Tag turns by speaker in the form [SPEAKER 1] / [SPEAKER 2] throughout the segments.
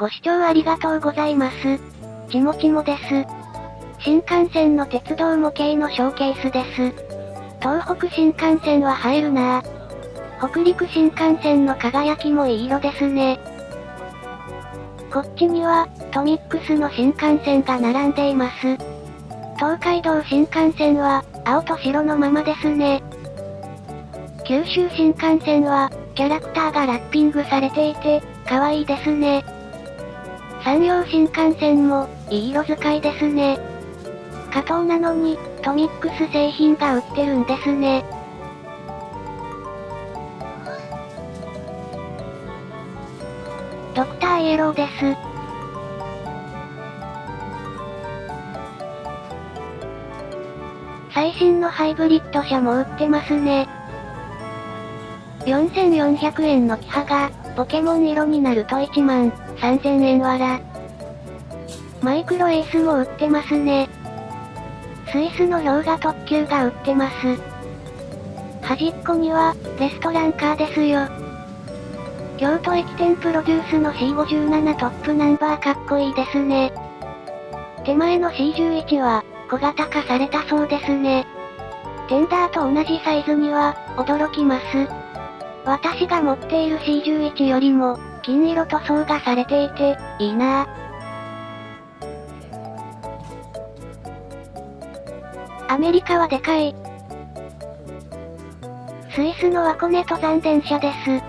[SPEAKER 1] ご視聴ありがとうございます。ちもちもです。新幹線の鉄道模型のショーケースです。東北新幹線は入るなぁ。北陸新幹線の輝きもいい色ですね。こっちには、トミックスの新幹線が並んでいます。東海道新幹線は、青と白のままですね。九州新幹線は、キャラクターがラッピングされていて、可愛いですね。山陽新幹線も、いい色使いですね。加藤なのに、トミックス製品が売ってるんですね。ドクターイエローです。最新のハイブリッド車も売ってますね。4400円のキハが、ポケモン色になると1万3000円わら。マイクロエースも売ってますね。スイスの氷河特急が売ってます。端っこには、レストランカーですよ。京都駅店プロデュースの C57 トップナンバーかっこいいですね。手前の C11 は、小型化されたそうですね。テンダーと同じサイズには、驚きます。私が持っている C11 よりも、金色塗装がされていて、いいなぁ。アメリカはでかい。スイスのワコネ登山電車です。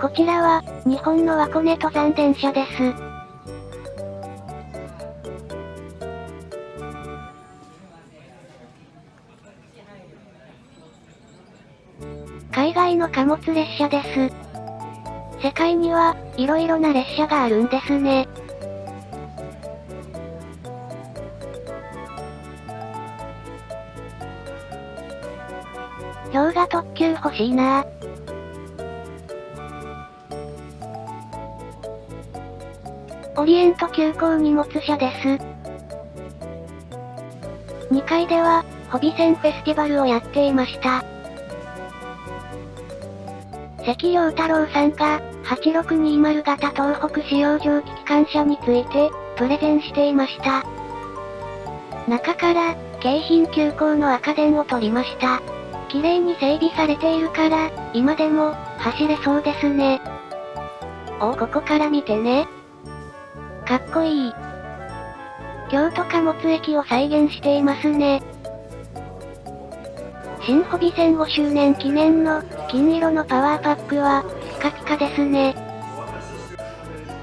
[SPEAKER 1] こちらは、日本のワコネ登山電車です。海外の貨物列車です。世界には、色々な列車があるんですね。氷河特急欲しいなオリエント急行荷物車です。2階では、ホビセンフェスティバルをやっていました。関陽太郎さんが、8620型東北使用蒸気機関車について、プレゼンしていました。中から、京浜急行の赤電を取りました。綺麗に整備されているから、今でも、走れそうですね。おここから見てね。かっこいい。京都貨物駅を再現していますね。新ホビ戦5周年記念の、金色のパワーパックは、ピカピカですね。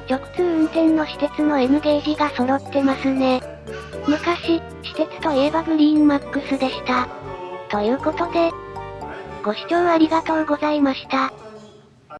[SPEAKER 1] 直通運転の私鉄の N ゲージが揃ってますね。昔、私鉄といえばグリーンマックスでした。ということで、ご視聴ありがとうございました。